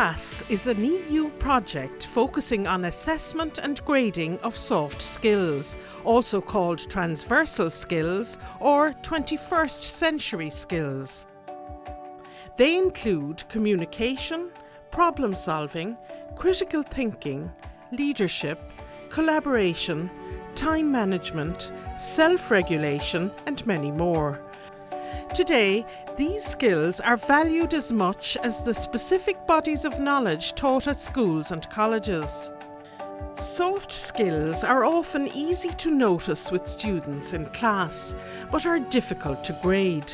GRASS is an EU project focusing on assessment and grading of soft skills, also called transversal skills or 21st century skills. They include communication, problem solving, critical thinking, leadership, collaboration, time management, self regulation, and many more. Today, these skills are valued as much as the specific bodies of knowledge taught at schools and colleges. Soft skills are often easy to notice with students in class, but are difficult to grade.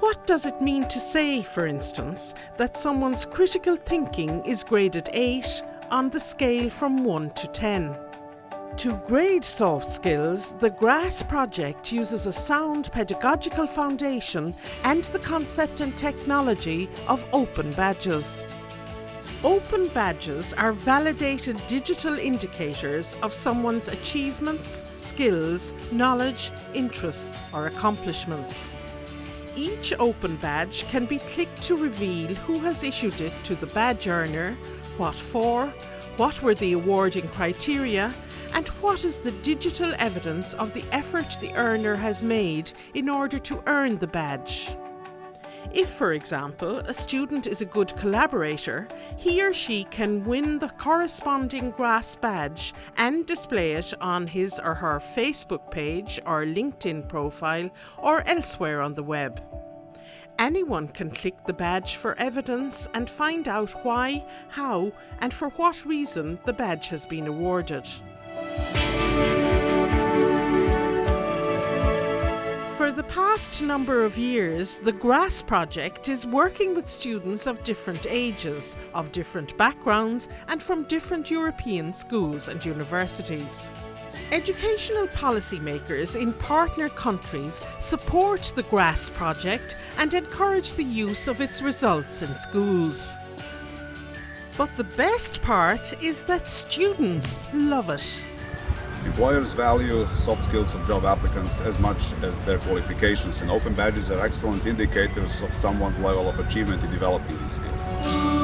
What does it mean to say, for instance, that someone's critical thinking is graded 8 on the scale from 1 to 10? To grade soft skills, the GRASS project uses a sound pedagogical foundation and the concept and technology of open badges. Open badges are validated digital indicators of someone's achievements, skills, knowledge, interests or accomplishments. Each open badge can be clicked to reveal who has issued it to the badge earner, what for, what were the awarding criteria and what is the digital evidence of the effort the earner has made in order to earn the badge? If, for example, a student is a good collaborator, he or she can win the corresponding GRASS badge and display it on his or her Facebook page or LinkedIn profile or elsewhere on the web. Anyone can click the badge for evidence and find out why, how, and for what reason the badge has been awarded. The past number of years, the GRASS project is working with students of different ages, of different backgrounds, and from different European schools and universities. Educational policymakers in partner countries support the GRASS project and encourage the use of its results in schools. But the best part is that students love it. Employers value soft skills of job applicants as much as their qualifications and open badges are excellent indicators of someone's level of achievement in developing these skills.